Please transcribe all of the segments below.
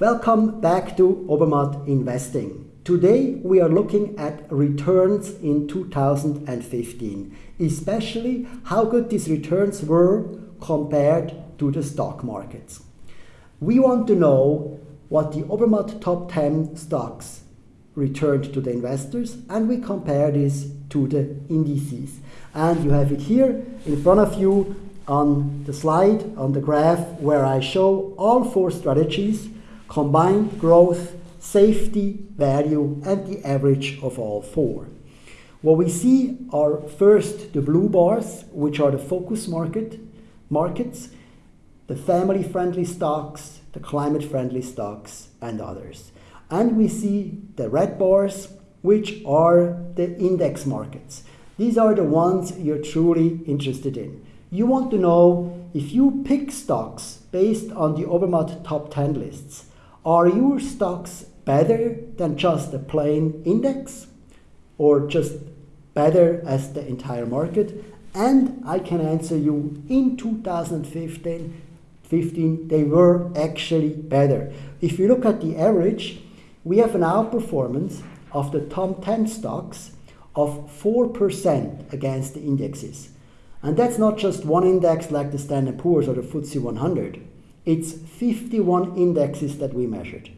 Welcome back to Obermatt Investing. Today we are looking at returns in 2015, especially how good these returns were compared to the stock markets. We want to know what the Obermatt top 10 stocks returned to the investors and we compare this to the indices. And you have it here in front of you on the slide, on the graph, where I show all four strategies, combined growth, safety, value, and the average of all four. What we see are first the blue bars, which are the focus market markets, the family-friendly stocks, the climate-friendly stocks, and others. And we see the red bars, which are the index markets. These are the ones you're truly interested in. You want to know if you pick stocks based on the Obermatt top 10 lists, are your stocks better than just a plain index or just better as the entire market? And I can answer you in 2015, 15, they were actually better. If you look at the average, we have an outperformance of the top 10 stocks of 4% against the indexes. And that's not just one index like the Standard Poor's or the FTSE 100. It's 51 indexes that we measured.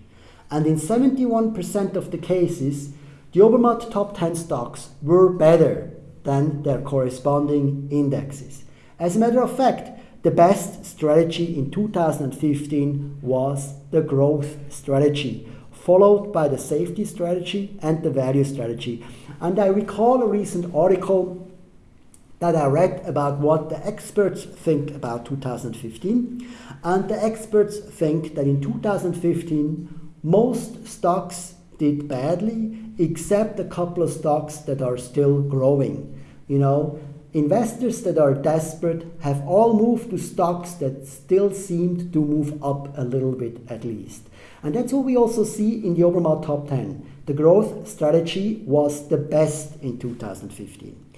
And in 71% of the cases, the Obermatt top 10 stocks were better than their corresponding indexes. As a matter of fact, the best strategy in 2015 was the growth strategy, followed by the safety strategy and the value strategy. And I recall a recent article that I read about what the experts think about 2015. And the experts think that in 2015, most stocks did badly, except a couple of stocks that are still growing. You know, investors that are desperate have all moved to stocks that still seemed to move up a little bit at least. And that's what we also see in the Obermatt top 10. The growth strategy was the best in 2015.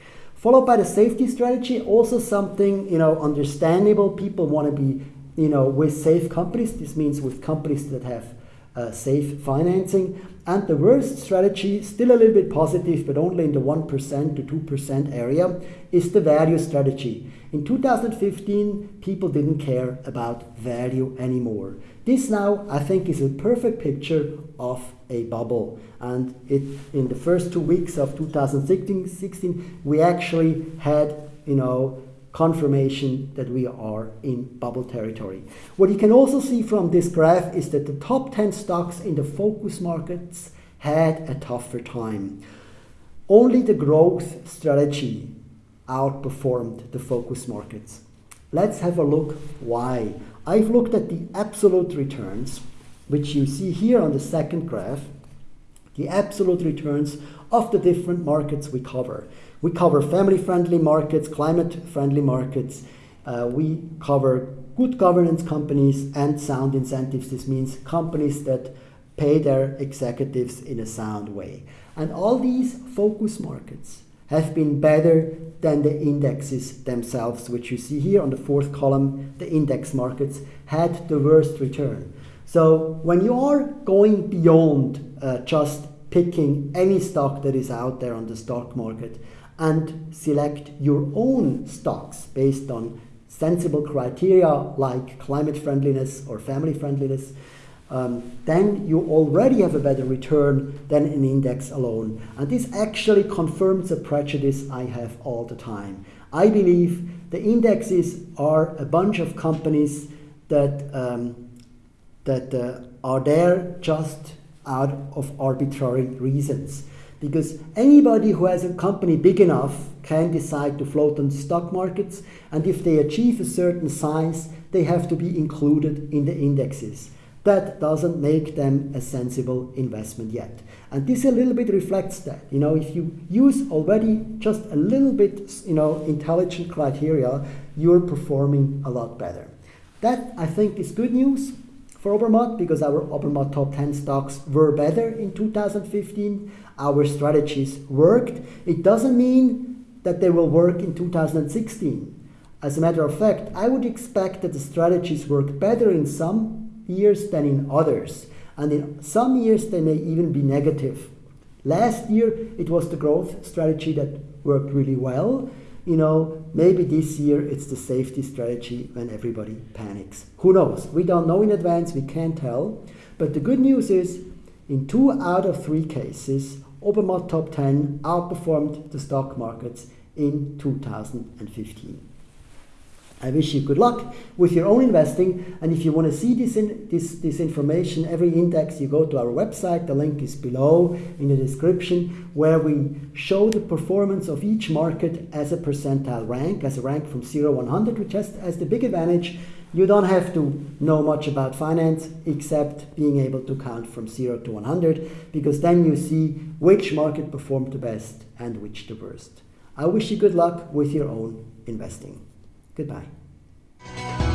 Followed by the safety strategy, also something, you know, understandable. People want to be, you know, with safe companies. This means with companies that have uh, safe financing. And the worst strategy, still a little bit positive, but only in the 1% to 2% area, is the value strategy. In 2015, people didn't care about value anymore. This now, I think, is a perfect picture of a bubble. And it, in the first two weeks of 2016, we actually had, you know, confirmation that we are in bubble territory. What you can also see from this graph is that the top 10 stocks in the focus markets had a tougher time. Only the growth strategy outperformed the focus markets. Let's have a look why. I've looked at the absolute returns, which you see here on the second graph, the absolute returns of the different markets we cover. We cover family-friendly markets, climate-friendly markets. Uh, we cover good governance companies and sound incentives. This means companies that pay their executives in a sound way. And all these focus markets have been better than the indexes themselves, which you see here on the fourth column, the index markets had the worst return. So when you are going beyond uh, just picking any stock that is out there on the stock market, and select your own stocks based on sensible criteria like climate friendliness or family friendliness, um, then you already have a better return than an index alone. And this actually confirms a prejudice I have all the time. I believe the indexes are a bunch of companies that, um, that uh, are there just out of arbitrary reasons because anybody who has a company big enough can decide to float on stock markets and if they achieve a certain size they have to be included in the indexes that doesn't make them a sensible investment yet and this a little bit reflects that you know if you use already just a little bit you know intelligent criteria you're performing a lot better that i think is good news for Obermatt because our Obermatt top 10 stocks were better in 2015 our strategies worked. It doesn't mean that they will work in 2016. As a matter of fact, I would expect that the strategies work better in some years than in others. And in some years, they may even be negative. Last year, it was the growth strategy that worked really well. You know, maybe this year it's the safety strategy when everybody panics. Who knows? We don't know in advance, we can't tell. But the good news is, in two out of three cases, Obermatt Top 10 outperformed the stock markets in 2015. I wish you good luck with your own investing. And if you want to see this, in, this, this information, every index, you go to our website. The link is below in the description, where we show the performance of each market as a percentile rank, as a rank from 0 100, which has, has the big advantage. You don't have to know much about finance except being able to count from 0 to 100, because then you see which market performed the best and which the worst. I wish you good luck with your own investing. Goodbye.